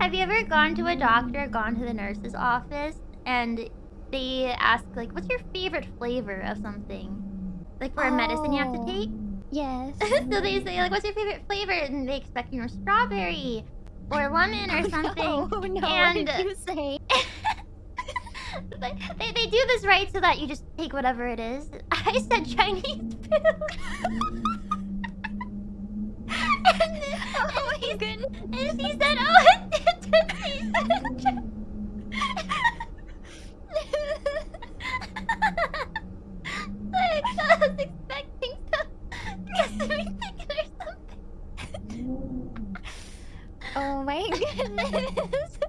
Have you ever gone to a doctor, gone to the nurse's office, and they ask like, "What's your favorite flavor of something?" Like for a medicine you have to Oh. take. Yes. so they say like, "What's your favorite flavor?" And they expect you know strawberry or lemon or oh, something. Oh no, and what did you say? they, they they do this right so that you just take whatever it is. I said Chinese food. and, Oh and, my goodness. and he said, "Oh, it's he said, like, I was expecting some sesame chicken or something. Oh my goodness.